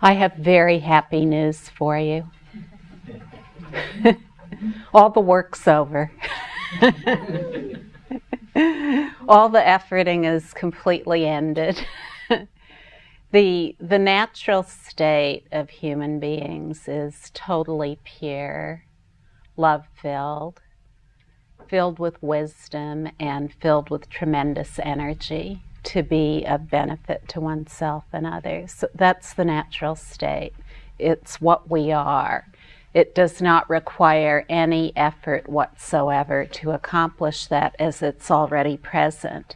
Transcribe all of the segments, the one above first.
I have very happy news for you. All the work's over. All the efforting is completely ended. the, the natural state of human beings is totally pure, love filled, filled with wisdom, and filled with tremendous energy to be of benefit to oneself and others. So that's the natural state. It's what we are. It does not require any effort whatsoever to accomplish that as it's already present.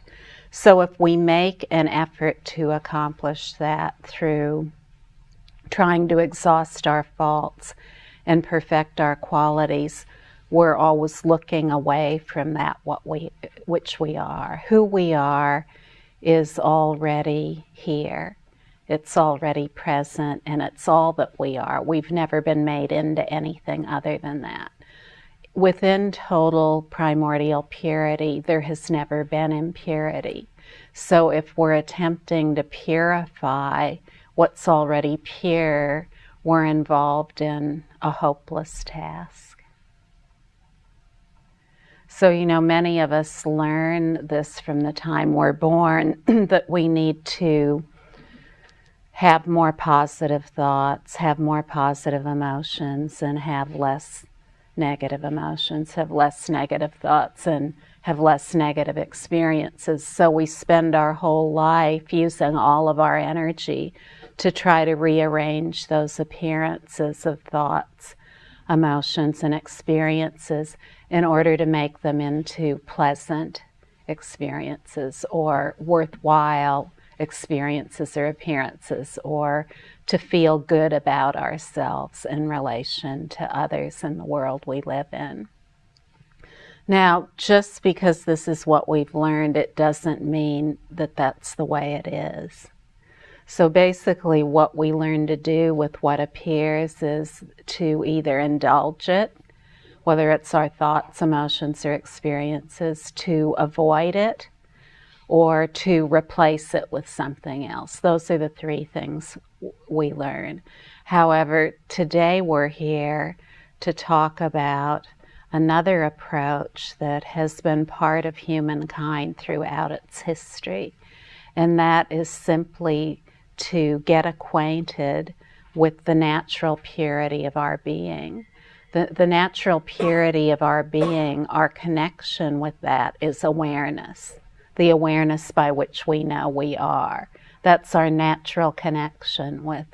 So if we make an effort to accomplish that through trying to exhaust our faults and perfect our qualities, we're always looking away from that what we which we are. Who we are is already here. It's already present and it's all that we are. We've never been made into anything other than that. Within total primordial purity, there has never been impurity. So if we're attempting to purify what's already pure, we're involved in a hopeless task. So, you know, many of us learn this from the time we're born that we need to have more positive thoughts, have more positive emotions, and have less negative emotions, have less negative thoughts, and have less negative experiences. So we spend our whole life using all of our energy to try to rearrange those appearances of thoughts, emotions, and experiences in order to make them into pleasant experiences or worthwhile experiences or appearances or to feel good about ourselves in relation to others in the world we live in. Now, just because this is what we've learned, it doesn't mean that that's the way it is. So basically, what we learn to do with what appears is to either indulge it whether it's our thoughts, emotions, or experiences, to avoid it or to replace it with something else. Those are the three things we learn. However, today we're here to talk about another approach that has been part of humankind throughout its history, and that is simply to get acquainted with the natural purity of our being the, the natural purity of our being, our connection with that is awareness, the awareness by which we know we are. That's our natural connection with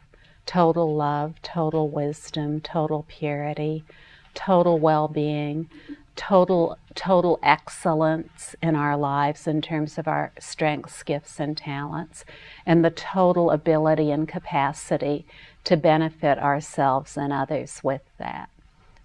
total love, total wisdom, total purity, total well being, total, total excellence in our lives in terms of our strengths, gifts, and talents, and the total ability and capacity to benefit ourselves and others with that.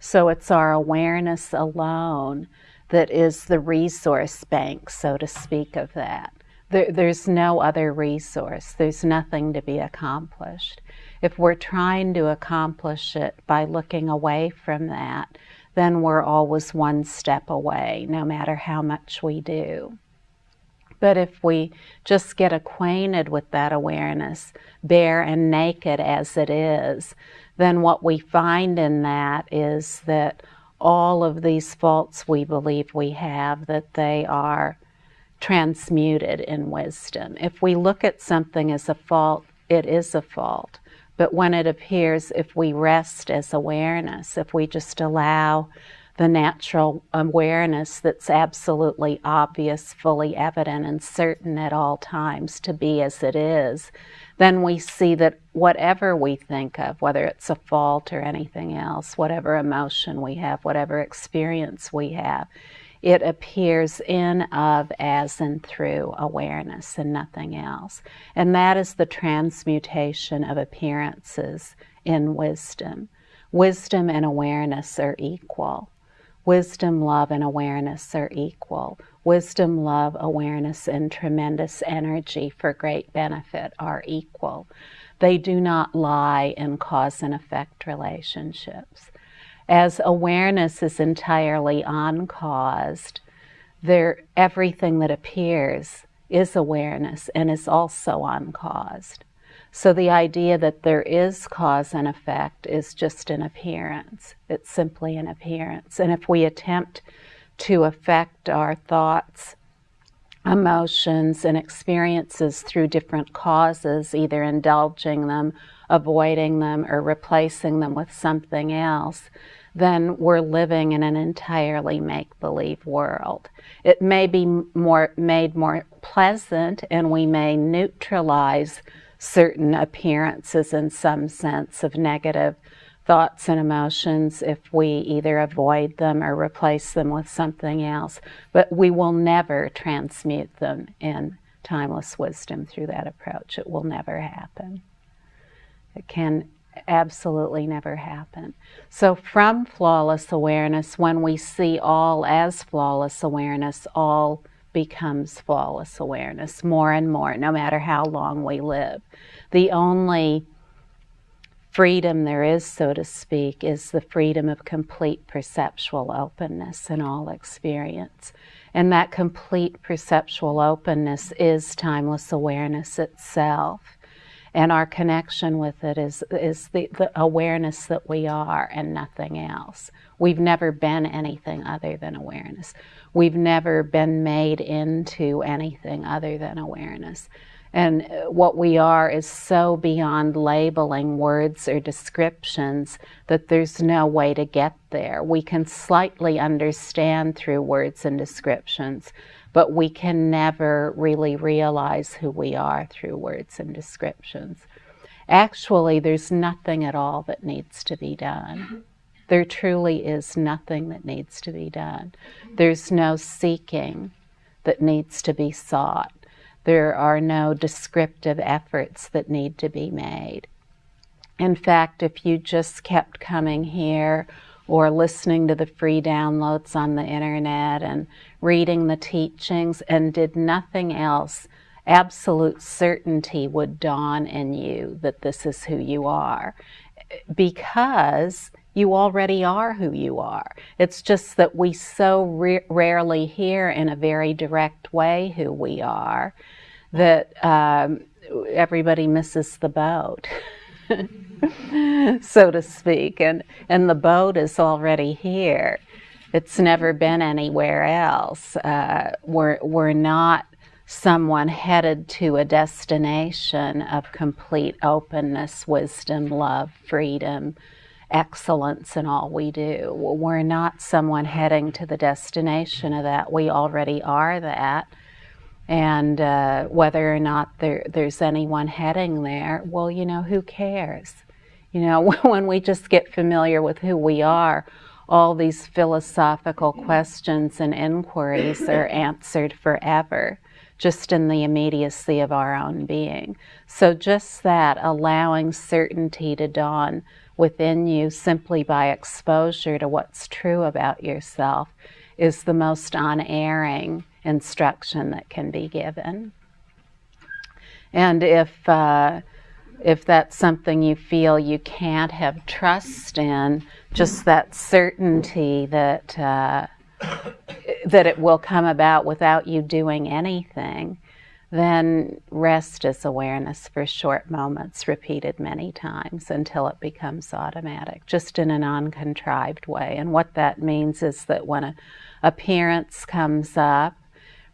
So it's our awareness alone that is the resource bank, so to speak, of that. There, there's no other resource. There's nothing to be accomplished. If we're trying to accomplish it by looking away from that, then we're always one step away, no matter how much we do. But if we just get acquainted with that awareness, bare and naked as it is, then what we find in that is that all of these faults we believe we have, that they are transmuted in wisdom. If we look at something as a fault, it is a fault. But when it appears, if we rest as awareness, if we just allow the natural awareness that's absolutely obvious, fully evident, and certain at all times to be as it is, then we see that whatever we think of, whether it's a fault or anything else, whatever emotion we have, whatever experience we have, it appears in, of, as, and through awareness and nothing else. And that is the transmutation of appearances in wisdom. Wisdom and awareness are equal. Wisdom, love, and awareness are equal. Wisdom, love, awareness, and tremendous energy for great benefit are equal. They do not lie in cause and effect relationships. As awareness is entirely uncaused, there, everything that appears is awareness and is also uncaused. So the idea that there is cause and effect is just an appearance. It's simply an appearance. And if we attempt to affect our thoughts, emotions, and experiences through different causes, either indulging them, avoiding them, or replacing them with something else, then we're living in an entirely make believe world. It may be more made more pleasant and we may neutralize certain appearances in some sense of negative thoughts and emotions if we either avoid them or replace them with something else. But we will never transmute them in timeless wisdom through that approach. It will never happen. It can absolutely never happen. So, from flawless awareness, when we see all as flawless awareness, all becomes flawless awareness more and more, no matter how long we live. The only freedom there is, so to speak, is the freedom of complete perceptual openness in all experience. And that complete perceptual openness is timeless awareness itself and our connection with it is is the, the awareness that we are and nothing else. We've never been anything other than awareness. We've never been made into anything other than awareness. And uh, what we are is so beyond labeling words or descriptions that there's no way to get there. We can slightly understand through words and descriptions, but we can never really realize who we are through words and descriptions. Actually, there's nothing at all that needs to be done. There truly is nothing that needs to be done. There's no seeking that needs to be sought. There are no descriptive efforts that need to be made. In fact, if you just kept coming here or listening to the free downloads on the internet and reading the teachings and did nothing else, absolute certainty would dawn in you that this is who you are because you already are who you are. It's just that we so rarely hear in a very direct way who we are that um, everybody misses the boat. so to speak. And, and the boat is already here. It's never been anywhere else. Uh, we're, we're not someone headed to a destination of complete openness, wisdom, love, freedom, excellence in all we do. We're not someone heading to the destination of that. We already are that and uh, whether or not there, there's anyone heading there, well, you know, who cares? You know, when we just get familiar with who we are, all these philosophical questions and inquiries are answered forever, just in the immediacy of our own being. So, just that, allowing certainty to dawn within you simply by exposure to what's true about yourself, is the most unerring instruction that can be given. And if uh, if that's something you feel you can't have trust in, just that certainty that uh, that it will come about without you doing anything, then rest is awareness for short moments, repeated many times until it becomes automatic, just in an uncontrived way. And what that means is that when a appearance comes up,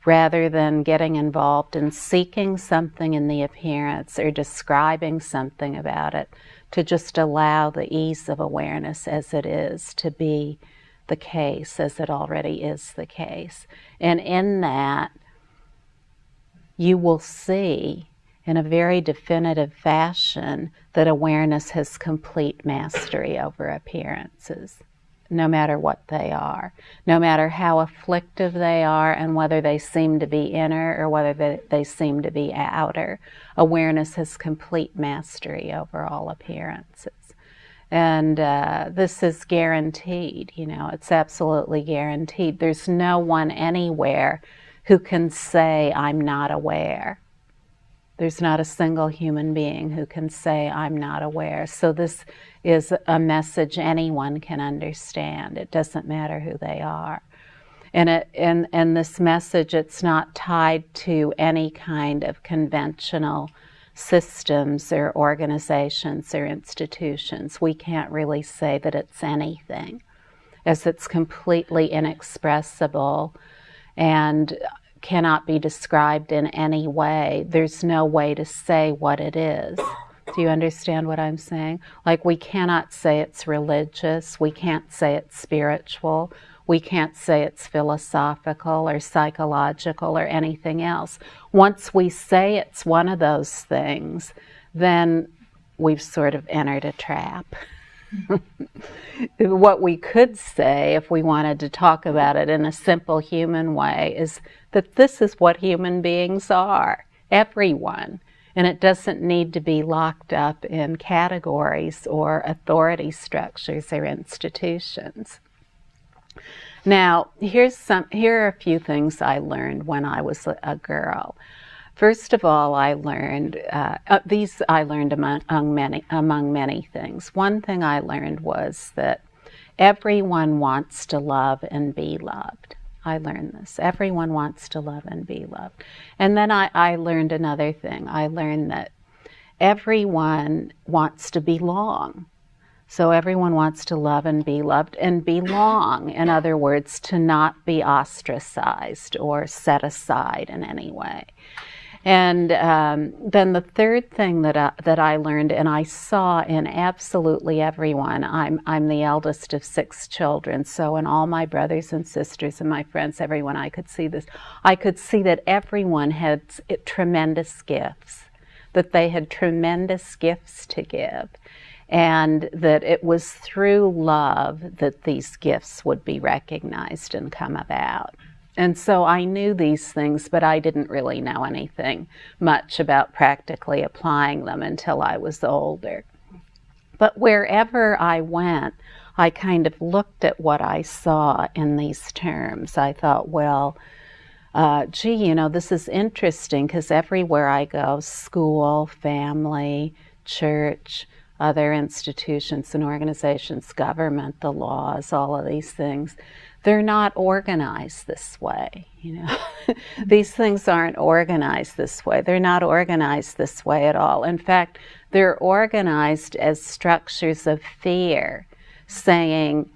rather than getting involved in seeking something in the appearance or describing something about it, to just allow the ease of awareness as it is to be the case, as it already is the case. And in that, you will see in a very definitive fashion that awareness has complete mastery over appearances no matter what they are, no matter how afflictive they are and whether they seem to be inner or whether they, they seem to be outer. Awareness has complete mastery over all appearances. And uh, this is guaranteed, you know, it's absolutely guaranteed. There's no one anywhere who can say, I'm not aware. There's not a single human being who can say, I'm not aware. So, this is a message anyone can understand. It doesn't matter who they are. And, it, and, and this message, it's not tied to any kind of conventional systems or organizations or institutions. We can't really say that it's anything, as it's completely inexpressible and cannot be described in any way. There's no way to say what it is. Do you understand what I'm saying? Like, we cannot say it's religious, we can't say it's spiritual, we can't say it's philosophical or psychological or anything else. Once we say it's one of those things, then we've sort of entered a trap. what we could say, if we wanted to talk about it in a simple human way, is that this is what human beings are everyone. And it doesn't need to be locked up in categories or authority structures or institutions. Now, here's some, here are a few things I learned when I was a girl. First of all, I learned uh, uh, these. I learned among, among many among many things. One thing I learned was that everyone wants to love and be loved. I learned this. Everyone wants to love and be loved. And then I, I learned another thing. I learned that everyone wants to belong. So everyone wants to love and be loved and belong. In other words, to not be ostracized or set aside in any way. And um, then the third thing that I, that I learned, and I saw in absolutely everyone, I'm I'm the eldest of six children, so in all my brothers and sisters and my friends, everyone, I could see this. I could see that everyone had tremendous gifts, that they had tremendous gifts to give, and that it was through love that these gifts would be recognized and come about. And so I knew these things, but I didn't really know anything much about practically applying them until I was older. But wherever I went, I kind of looked at what I saw in these terms. I thought, well, uh, gee, you know, this is interesting because everywhere I go, school, family, church, other institutions and organizations, government, the laws, all of these things, they're not organized this way. You know, these things aren't organized this way. They're not organized this way at all. In fact, they're organized as structures of fear, saying,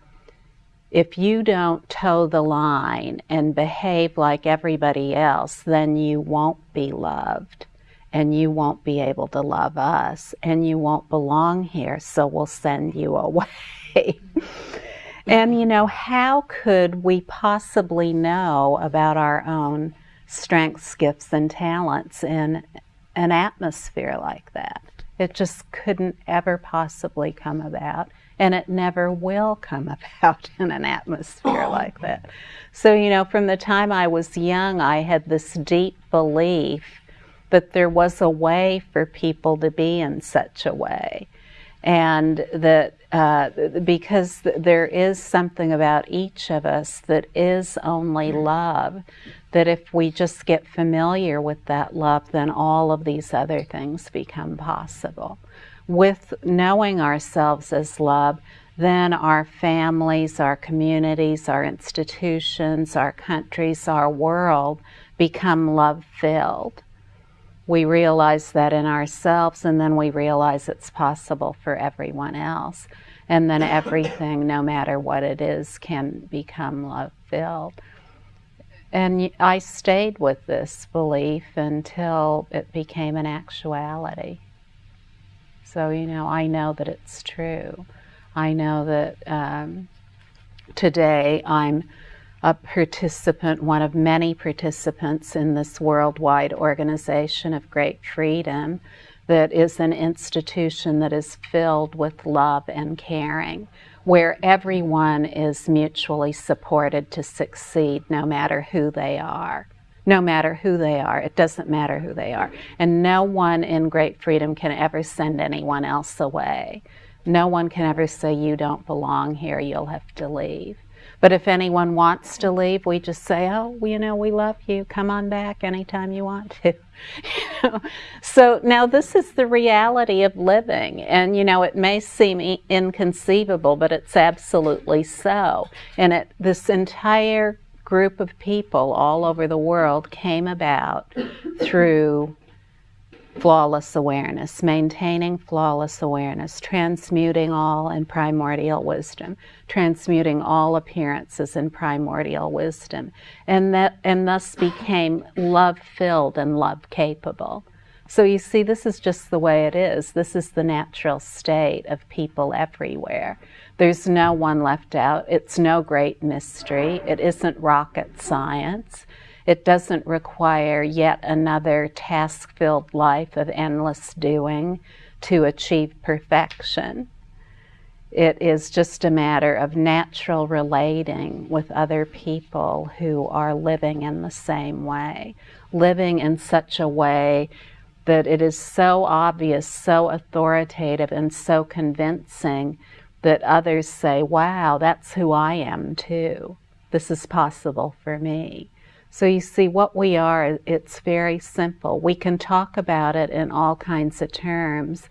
if you don't toe the line and behave like everybody else, then you won't be loved and you won't be able to love us and you won't belong here, so we'll send you away. And, you know, how could we possibly know about our own strengths, gifts, and talents in an atmosphere like that? It just couldn't ever possibly come about, and it never will come about in an atmosphere like that. So, you know, from the time I was young, I had this deep belief that there was a way for people to be in such a way. And that uh, because there is something about each of us that is only love, that if we just get familiar with that love, then all of these other things become possible. With knowing ourselves as love, then our families, our communities, our institutions, our countries, our world become love filled we realize that in ourselves, and then we realize it's possible for everyone else. And then everything, no matter what it is, can become love filled. And I stayed with this belief until it became an actuality. So, you know, I know that it's true. I know that um, today I'm a participant, one of many participants in this worldwide organization of great freedom that is an institution that is filled with love and caring, where everyone is mutually supported to succeed no matter who they are. No matter who they are, it doesn't matter who they are. And no one in great freedom can ever send anyone else away. No one can ever say, You don't belong here, you'll have to leave. But if anyone wants to leave, we just say, oh, you know, we love you. Come on back anytime you want to. you know? So now this is the reality of living. And, you know, it may seem inconceivable, but it's absolutely so. And it, this entire group of people all over the world came about through flawless awareness, maintaining flawless awareness, transmuting all in primordial wisdom, transmuting all appearances in primordial wisdom, and that and thus became love filled and love capable. So you see, this is just the way it is. This is the natural state of people everywhere. There's no one left out. It's no great mystery. It isn't rocket science. It doesn't require yet another task filled life of endless doing to achieve perfection. It is just a matter of natural relating with other people who are living in the same way, living in such a way that it is so obvious, so authoritative, and so convincing that others say, Wow, that's who I am too. This is possible for me. So you see, what we are, it's very simple. We can talk about it in all kinds of terms,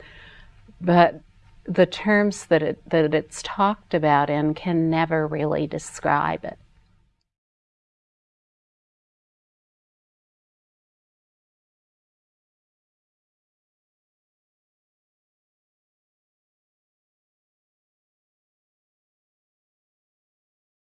but the terms that, it, that it's talked about in can never really describe it.